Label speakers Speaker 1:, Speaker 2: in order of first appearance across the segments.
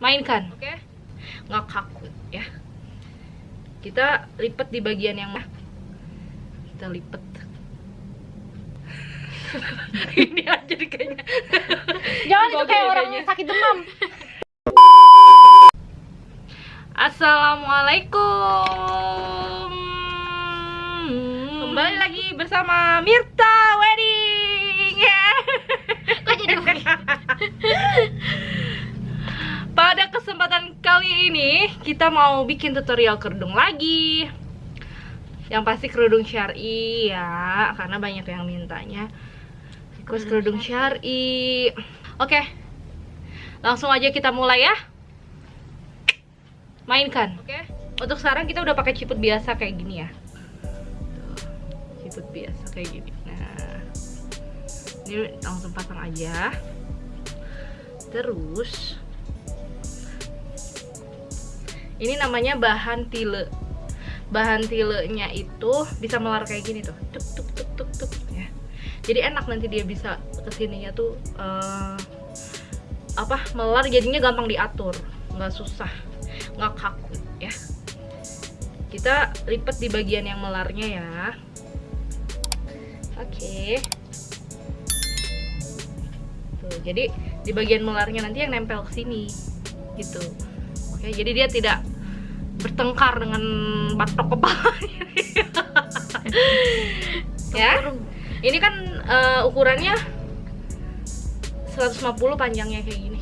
Speaker 1: mainkan oke okay? nggak kaku ya kita lipat di bagian yang kita lipat ini aja deh kayaknya
Speaker 2: Jangan itu kayak orang
Speaker 1: kayaknya.
Speaker 2: sakit demam.
Speaker 1: Assalamualaikum Kembali lagi bersama Mirta Wedding ya.
Speaker 2: Kok jadi
Speaker 1: Pada kesempatan kali ini kita mau bikin tutorial kerudung lagi. Yang pasti kerudung syari ya Karena banyak yang mintanya. Request kerudung syari. Oke Langsung aja kita mulai ya. Mainkan. Oke. Untuk sekarang kita udah pakai ciput biasa kayak gini ya. Tuh, Ciput biasa kayak gini. Nah Ini langsung pasang aja. Terus ini namanya bahan tile. Bahan tilenya itu bisa melar kayak gini tuh. Tuk tuk tuk tuk tuk ya. Jadi enak nanti dia bisa ke sininya tuh eh, apa melar jadinya gampang diatur. Nggak susah nggak kaku ya. Kita lipat di bagian yang melarnya ya. Oke. Tuh jadi di bagian melarnya nanti yang nempel ke sini gitu. Oke jadi dia tidak bertengkar dengan batok kepalanya ya. Ini kan eh, ukurannya 150 panjangnya kayak gini.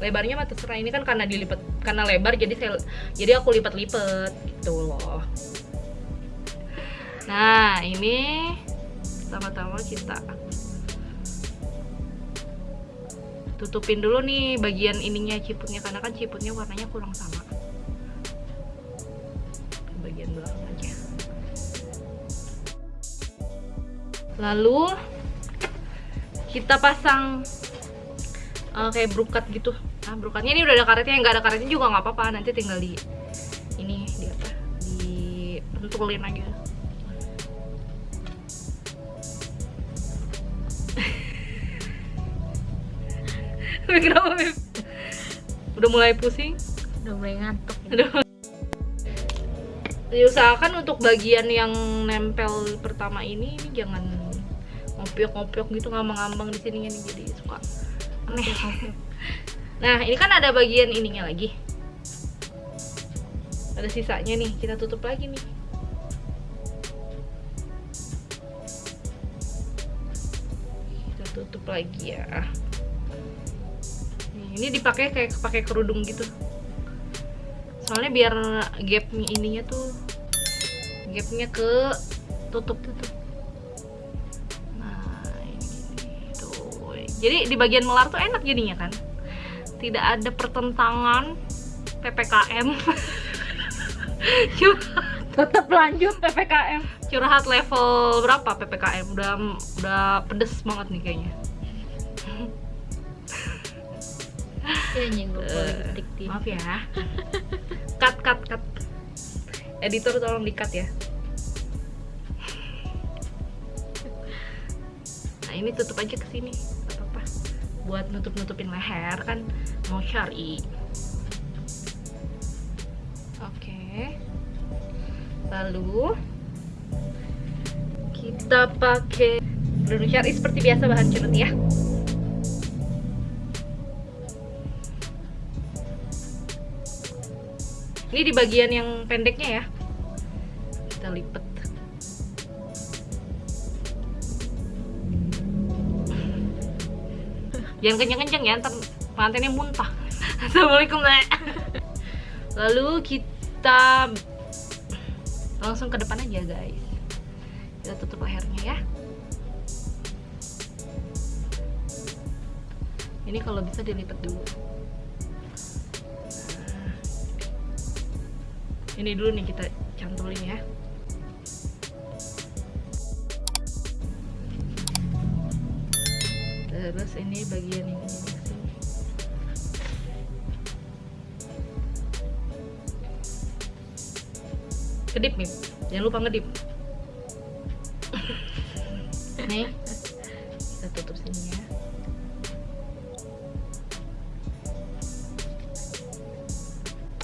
Speaker 1: Lebarnya mah terserah. Ini kan karena dilipat karena lebar jadi saya jadi aku lipat-lipat gitu loh. Nah ini pertama-tama kita tutupin dulu nih bagian ininya ciputnya. Karena kan ciputnya warnanya kurang sama lalu kita pasang eh, kayak brokat gitu nah brokatnya ini udah ada karetnya nggak ada karetnya juga nggak apa-apa nanti tinggal di ini di apa di pentulin aja Kenapa Beb? Udah mulai pusing?
Speaker 2: Udah mulai ngantuk.
Speaker 1: Aduh. Diusahakan untuk bagian yang nempel pertama ini, ini jangan ngopiok-ngopiok gitu ngambang-ngambang di sininya nih jadi suka aneh. Nah, ini kan ada bagian ininya lagi. Ada sisanya nih, kita tutup lagi nih. Kita tutup lagi ya. Ini dipakai kayak pakai kerudung gitu soalnya biar gapnya ininya tuh gapnya ke tutup tutup jadi di bagian melar tuh enak jadinya kan. Tidak ada pertentangan ppkm curhat
Speaker 2: Tetap lanjut PPKM.
Speaker 1: curhat level berapa ppkm udah udah pedes banget nih kayaknya.
Speaker 2: Ya nyenggol
Speaker 1: Eh,
Speaker 2: politik dia.
Speaker 1: maaf ya. Cut cut cut. Editor tolong di cut ya. Nah ini tutup aja ke sini buat nutup nutupin leher kan mau syari oke lalu kita pakai dulu syari seperti biasa bahan cenut ya Ini di bagian yang pendeknya ya. Kita lipat. Jangan kenceng-kenceng ya, ntar pengantinnya muntah. Assalamualaikum, Nek. Lalu kita langsung ke depan aja, guys. Kita tutup lehernya ya. Ini kalau bisa dilipat dulu. ini dulu nih kita cantolin ya terus ini bagian ini. Kedip nih jangan lupa ngedip. Nih. Kita tutup sini ya.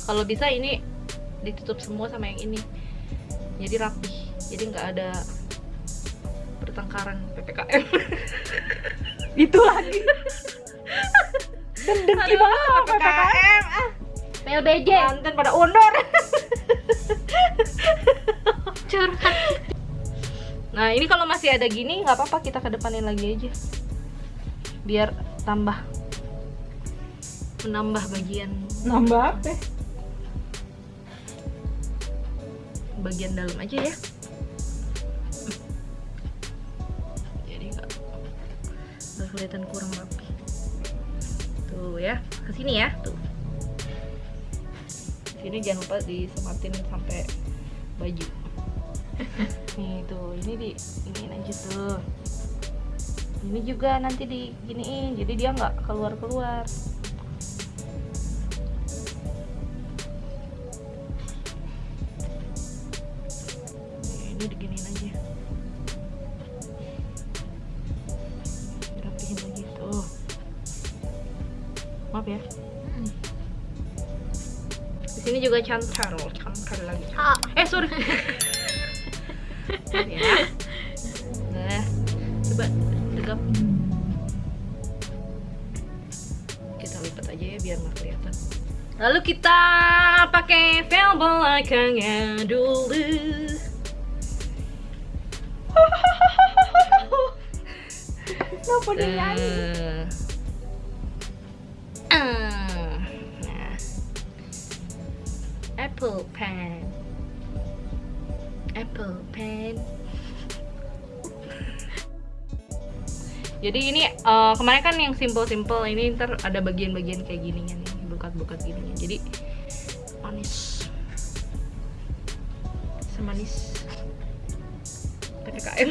Speaker 1: Kalau bisa ini ditutup semua sama yang ini. Jadi rapi jadi nggak ada pertengkaran ppkm
Speaker 3: Itu lagi. Dan dengki
Speaker 1: Aduh,
Speaker 3: banget sama PPKM.
Speaker 1: ah.
Speaker 2: PLBJ
Speaker 1: Banten pada undur
Speaker 2: curhat
Speaker 1: nah ini kalau masih ada gini nggak apa-apa kita kedepanin lagi aja biar tambah menambah bagian
Speaker 3: Nambah apa?
Speaker 1: bagian dalam aja ya kelihatan kurang rapi. Tuh ya ke sini ya. Tuh. Sini jangan lupa disematin sampai baju. Nih tuh. Ini di iniin aja tuh. Ini juga nanti diginiin jadi dia nggak keluar keluar maaf ya. Di sini juga cantar cantar lagi.
Speaker 2: Ah.
Speaker 1: Eh sorry. Ya. Nah coba tegap. Kita lipat aja ya biar nggak kelihatan. Lalu kita pakai vel belakangnya dulu.
Speaker 3: Kenapa dia nyanyi?
Speaker 1: Apple pen. Apple pen. Jadi ini eh, kemarin kan yang simple-simple ini ntar ada bagian-bagian kayak gininya nih, bukat-bukat gininya. Jadi manis. Semanis PPKM.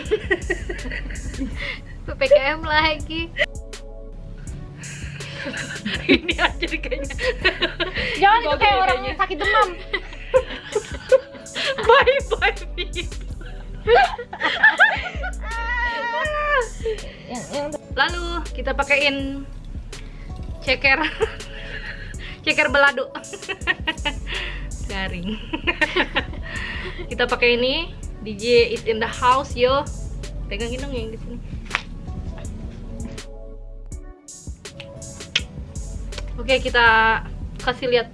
Speaker 2: PPKM lagi
Speaker 1: ini aja kayaknya.
Speaker 2: jangan itu kayak orang sakit demam
Speaker 1: bye bye Lalu kita pakaiin ceker ceker belado garing. kita pakai ini DJ is in the house yo. Pegangin dong yang di sini. Oke, kita kasih lihat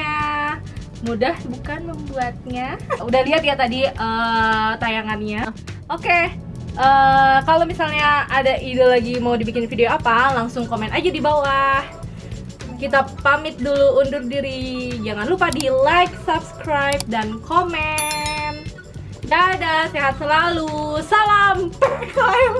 Speaker 1: hasilnya? Mudah bukan membuatnya? Udah lihat ya tadi eh, tayangannya. Oke. eh, kalau misalnya ada ide lagi mau dibikin video apa, langsung komen aja di bawah. Kita pamit dulu undur diri. Jangan lupa di like, subscribe, dan komen. Dadah, sehat selalu. Salam PKM.